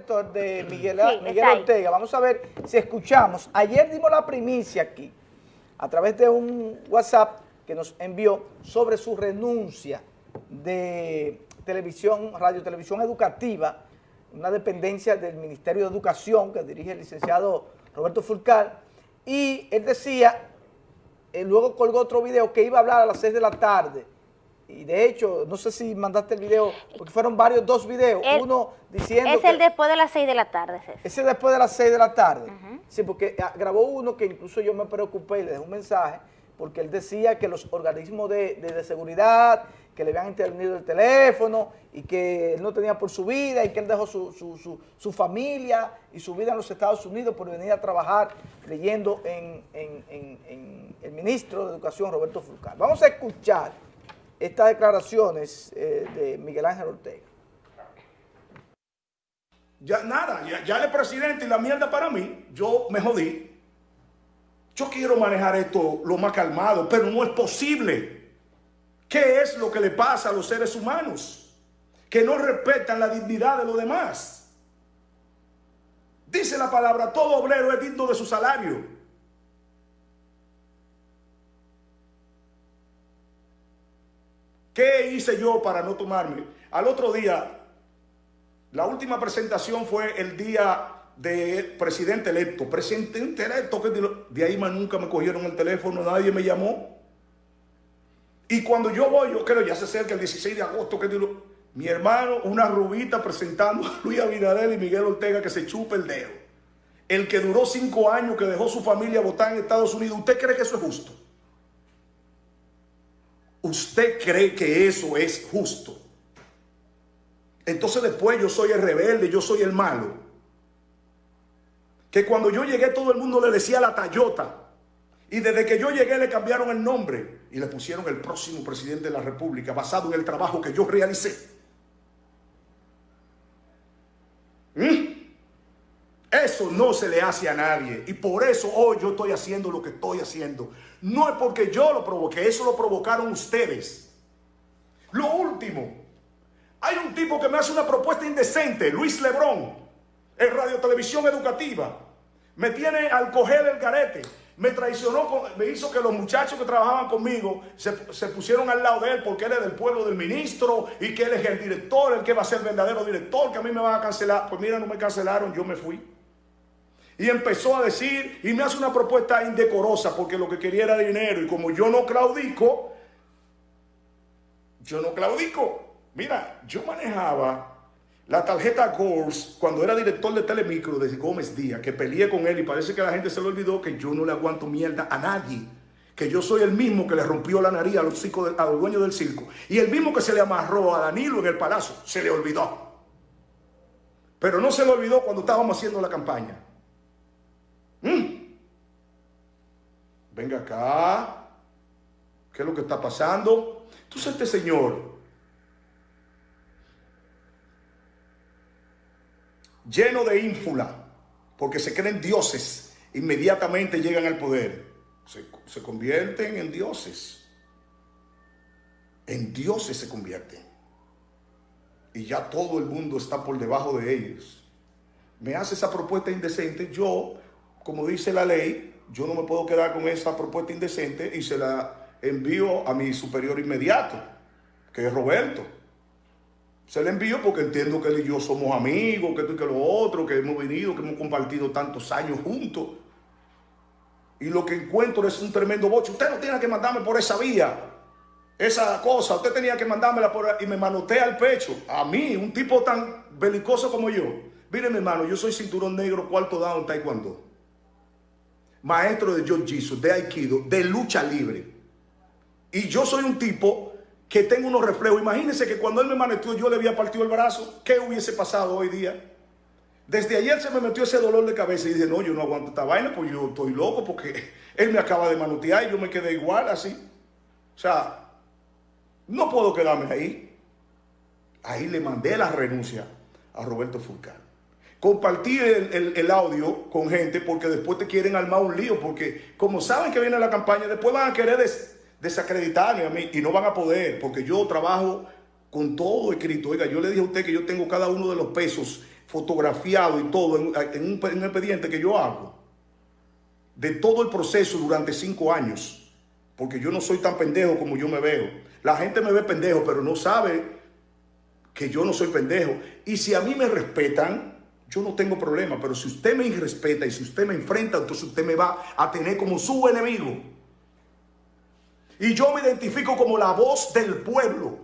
director de Miguel, Miguel Ortega. Vamos a ver si escuchamos. Ayer dimos la primicia aquí, a través de un WhatsApp que nos envió sobre su renuncia de televisión, radio televisión educativa, una dependencia del Ministerio de Educación que dirige el licenciado Roberto Fulcal, y él decía, él luego colgó otro video que iba a hablar a las 6 de la tarde, y de hecho, no sé si mandaste el video, porque fueron varios, dos videos, uno diciendo Es el después de las 6 de la tarde, Ese Ese después de las 6 de la tarde. Sí, porque ah, grabó uno que incluso yo me preocupé y le dejé un mensaje, porque él decía que los organismos de, seguridad, que le habían intervenido el teléfono y que él no tenía por su vida y que él dejó su, familia y su vida en los Estados Unidos por venir a trabajar leyendo en, el ministro de Educación, Roberto Fulcar. Vamos a escuchar estas declaraciones eh, de Miguel Ángel Ortega. Ya nada, ya, ya el presidente y la mierda para mí, yo me jodí. Yo quiero manejar esto lo más calmado, pero no es posible. ¿Qué es lo que le pasa a los seres humanos? Que no respetan la dignidad de los demás. Dice la palabra, todo obrero es digno de su salario. ¿Qué hice yo para no tomarme? Al otro día, la última presentación fue el día de presidente electo, presidente electo, que de ahí más nunca me cogieron el teléfono, nadie me llamó. Y cuando yo voy, yo creo, ya se acerca el 16 de agosto, que mi hermano, una rubita presentando a Luis Abinader y Miguel Ortega que se chupe el dedo. El que duró cinco años, que dejó su familia votar en Estados Unidos, ¿usted cree que eso es justo? ¿Usted cree que eso es justo? Entonces después yo soy el rebelde, yo soy el malo que cuando yo llegué todo el mundo le decía la Tayota. Y desde que yo llegué le cambiaron el nombre y le pusieron el próximo presidente de la República basado en el trabajo que yo realicé. ¿Mm? Eso no se le hace a nadie. Y por eso hoy yo estoy haciendo lo que estoy haciendo. No es porque yo lo provoqué, eso lo provocaron ustedes. Lo último, hay un tipo que me hace una propuesta indecente, Luis Lebrón en radio televisión educativa. Me tiene al coger el garete. Me traicionó, me hizo que los muchachos que trabajaban conmigo se, pusieron al lado de él porque él es del pueblo del ministro y que él es el director, el que va a ser el verdadero director, que a mí me van a cancelar. Pues mira, no me cancelaron, yo me fui. Y empezó a decir, y me hace una propuesta indecorosa porque lo que quería era dinero. Y como yo no claudico, yo no claudico. Mira, yo manejaba la tarjeta Gors, cuando era director de Telemicro de Gómez Díaz, que peleé con él y parece que la gente se le olvidó que yo no le aguanto mierda a nadie. Que yo soy el mismo que le rompió la nariz a los, a los dueños del circo. Y el mismo que se le amarró a Danilo en el palacio. Se le olvidó. Pero no se le olvidó cuando estábamos haciendo la campaña. ¿Mm? Venga acá. ¿Qué es lo que está pasando? Entonces este señor lleno de ínfula, porque se creen dioses, inmediatamente llegan al poder. Se, convierten en dioses. En dioses se convierten. Y ya todo el mundo está por debajo de ellos. Me hace esa propuesta indecente. Yo, como dice la ley, yo no me puedo quedar con esa propuesta indecente y se la envío a mi superior inmediato, que es Roberto. Se le envío porque entiendo que él y yo somos amigos, que esto y que lo otro, que hemos venido, que hemos compartido tantos años juntos. Y lo que encuentro es un tremendo boche. Usted no tiene que mandarme por esa vía, esa cosa. Usted tenía que mandármela por y me manotea al pecho. A mí, un tipo tan belicoso como yo. Mire, mi hermano, yo soy cinturón negro, cuarto down, taekwondo. Maestro de Jesus, de Aikido, de lucha libre. Y yo soy un tipo que tengo unos reflejos. Imagínense que cuando él me manetió yo le había partido el brazo. ¿Qué hubiese pasado hoy día? Desde ayer se me metió ese dolor de cabeza y dije, no, yo no aguanto esta vaina, pues yo estoy loco porque él me acaba de manotear y yo me quedé igual así. O sea, no puedo quedarme ahí. Ahí le mandé la renuncia a Roberto Fulcán. Compartí el, el, audio con gente porque después te quieren armar un lío porque como saben que viene la campaña, después van a querer desacreditarme a mí y no van a poder porque yo trabajo con todo escrito. Oiga, yo le dije a usted que yo tengo cada uno de los pesos fotografiado y todo en, un, en un expediente que yo hago de todo el proceso durante cinco años, porque yo no soy tan pendejo como yo me veo. La gente me ve pendejo, pero no sabe que yo no soy pendejo. Y si a mí me respetan, yo no tengo problema, pero si usted me irrespeta y si usted me enfrenta, entonces usted me va a tener como su enemigo. Y yo me identifico como la voz del pueblo.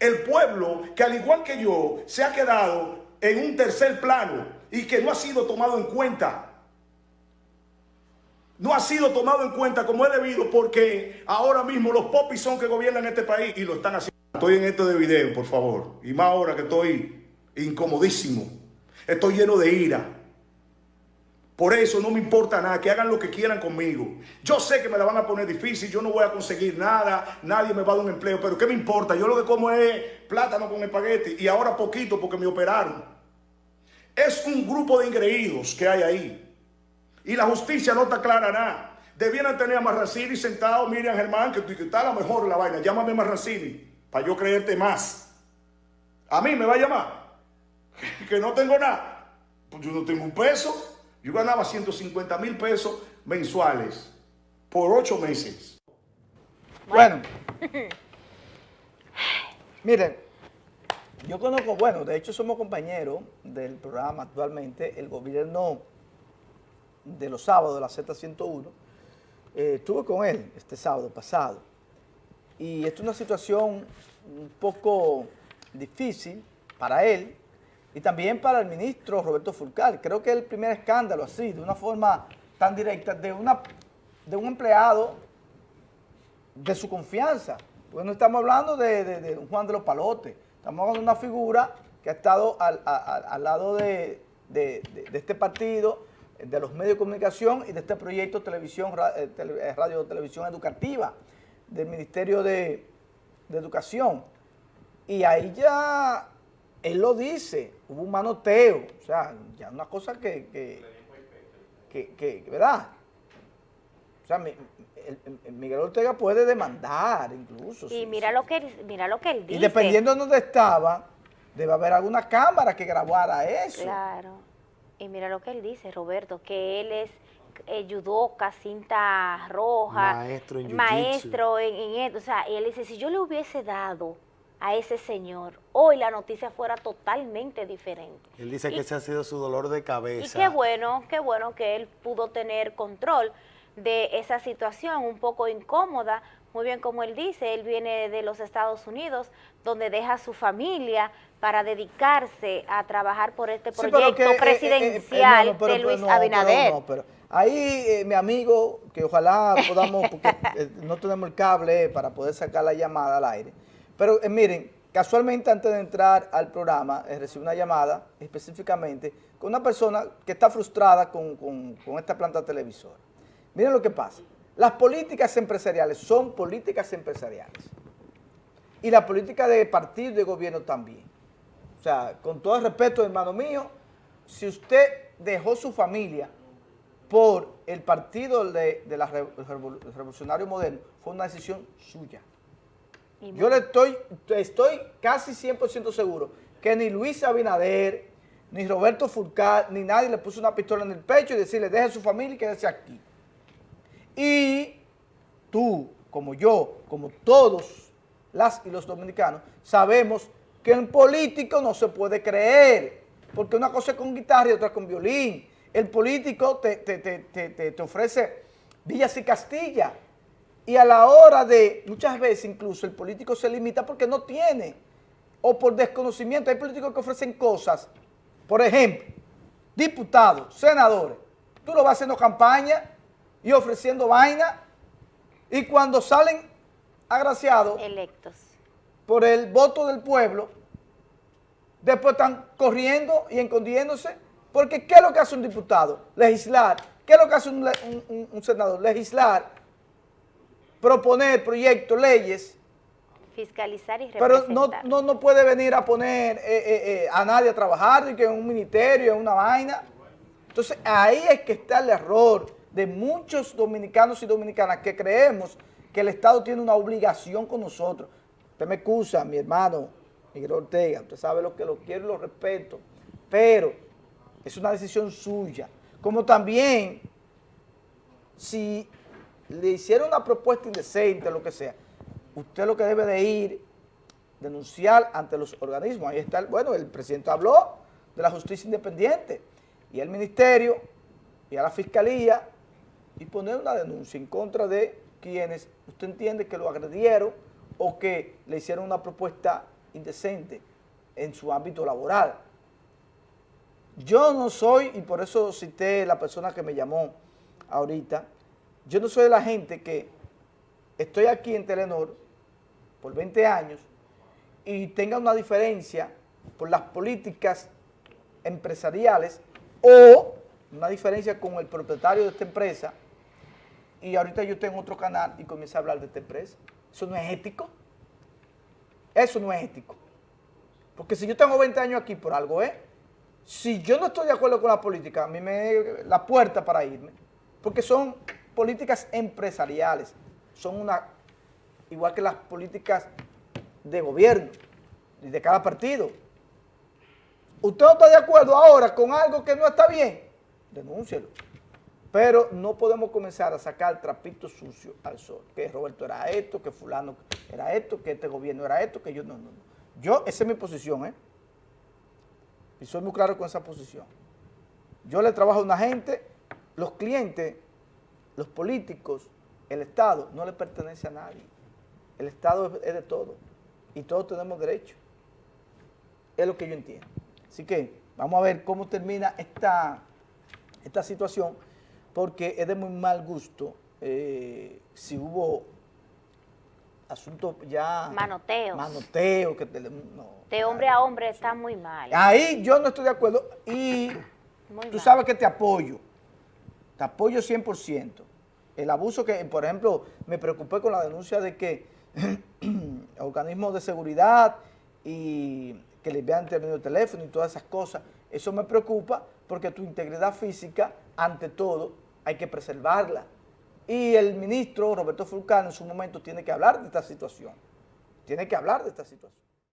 El pueblo que al igual que yo se ha quedado en un tercer plano y que no ha sido tomado en cuenta. No ha sido tomado en cuenta como es debido porque ahora mismo los popis son que gobiernan este país y lo están haciendo. Estoy en esto de video, por favor. Y más ahora que estoy incomodísimo. Estoy lleno de ira. Por eso no me importa nada, que hagan lo que quieran conmigo. Yo sé que me la van a poner difícil, yo no voy a conseguir nada, nadie me va a dar un empleo, pero ¿qué me importa? Yo lo que como es plátano con espagueti y ahora poquito porque me operaron. Es un grupo de ingreídos que hay ahí. Y la justicia no clara nada. Debieran tener a Marracini sentado, Miriam Germán, que, que está a lo mejor la vaina. Llámame Marracini para yo creerte más. A mí me va a llamar. Que no tengo nada. Pues yo no tengo un peso. Yo ganaba 150 mil pesos mensuales por ocho meses. Bueno. Miren, yo conozco, bueno, de hecho somos compañeros del programa actualmente, el gobierno de los sábados de la Z101, eh, estuve con él este sábado pasado y esto es una situación un poco difícil para él y también para el ministro Roberto Fulcal. Creo que el primer escándalo así, de una forma tan directa, de, una, de un empleado de su confianza. Porque no estamos hablando de, Juan de los Palotes, estamos hablando de una figura que ha estado al, lado de, este partido, de los medios de comunicación y de este proyecto televisión, eh, eh, radio televisión educativa del Ministerio de, Educación. Y ahí ya, él lo dice, hubo un manoteo, o sea, ya una cosa que, que, que, ¿verdad? O sea, Miguel Ortega puede demandar incluso. Y mira, lo que, mira lo que él dice. Y dependiendo de dónde estaba, debe haber alguna cámara que grabara eso. Claro. Y mira lo que él dice, Roberto, que él es eh, judoka, cinta roja, maestro en, maestro en, esto. O sea, él dice, si yo le hubiese dado a ese señor, hoy la noticia fuera totalmente diferente. Él dice que ese ha sido su dolor de cabeza. Y qué bueno, qué bueno que él pudo tener control de esa situación un poco incómoda, muy bien como él dice, él viene de los Estados Unidos, donde deja a su familia para dedicarse a trabajar por este proyecto eh, eh, presidencial de Luis Abinader. Ahí, eh, mi amigo, que ojalá podamos, porque eh, no tenemos el cable para poder sacar la llamada al aire. Pero eh, miren, casualmente antes de entrar al programa, recibí una llamada específicamente con una persona que está frustrada con, esta planta televisora. Miren lo que pasa. Las políticas empresariales son políticas empresariales. Y la política de partido de gobierno también. O sea, con todo el respeto, hermano mío, si usted dejó su familia por el partido de, la Revolucionario Moderno fue una decisión suya. Yo le estoy, estoy casi 100% seguro que ni Luis Abinader, ni Roberto Fulcar, ni nadie le puso una pistola en el pecho y decirle, deje su familia y quédese aquí. Y tú, como yo, como todos las y los dominicanos, sabemos que en político no se puede creer, porque una cosa es con guitarra y otra con violín el político te, ofrece villas y Castilla. Y a la hora de, muchas veces incluso, el político se limita porque no tiene, o por desconocimiento. Hay políticos que ofrecen cosas, por ejemplo, diputados, senadores. Tú lo vas haciendo campaña y ofreciendo vaina, y cuando salen agraciados electos por el voto del pueblo, después están corriendo y escondiéndose porque ¿qué es lo que hace un diputado? Legislar. ¿Qué es lo que hace un, senador? Legislar, proponer proyectos, leyes. Fiscalizar y representar. Pero no, no, puede venir a poner eh, eh, eh, a nadie a trabajar, que en un ministerio, en una vaina. Entonces ahí es que está el error de muchos dominicanos y dominicanas que creemos que el Estado tiene una obligación con nosotros. Usted me excusa, mi hermano Miguel Ortega, usted sabe lo que lo quiero y lo respeto pero es una decisión suya. Como también, si le hicieron una propuesta indecente, lo que sea, usted lo que debe de ir, denunciar ante los organismos. Ahí está, bueno, el presidente habló de la justicia independiente y el ministerio y a la fiscalía y poner una denuncia en contra de quienes usted entiende que lo agredieron o que le hicieron una propuesta indecente en su ámbito laboral. Yo no soy, y por eso cité la persona que me llamó ahorita, yo no soy de la gente que estoy aquí en Telenor por 20 años y tenga una diferencia por las políticas empresariales o una diferencia con el propietario de esta empresa y ahorita yo tengo otro canal y comienzo a hablar de esta empresa. Eso no es ético. Eso no es ético. Porque si yo tengo 20 años aquí por algo, ¿eh? Si yo no estoy de acuerdo con la política, a mí me la puerta para irme. Porque son políticas empresariales. Son una, igual que las políticas de gobierno y de cada partido. Usted no está de acuerdo ahora con algo que no está bien, denúncielo. Pero no podemos comenzar a sacar trapitos sucios al sol. Que Roberto era esto, que fulano era esto, que este gobierno era esto, que yo no, no, no. Yo, esa es mi posición, ¿eh? Y soy muy claro con esa posición. Yo le trabajo a una gente, los clientes, los políticos, el Estado, no le pertenece a nadie. El Estado es de todo. Y todos tenemos derecho. Es lo que yo entiendo. Así que vamos a ver cómo termina esta, esta situación porque es de muy mal gusto eh, si hubo asuntos ya... Manoteos. Manoteos. Que de hombre a hombre está muy mal. Ahí yo no estoy de acuerdo y tú sabes que te apoyo, te apoyo 100%. El abuso que, por ejemplo, me preocupé con la denuncia de que organismos de seguridad y que le vean de teléfono y todas esas cosas, eso me preocupa porque tu integridad física, ante todo, hay que preservarla. Y el ministro Roberto Fulcano en su momento tiene que hablar de esta situación. Tiene que hablar de esta situación.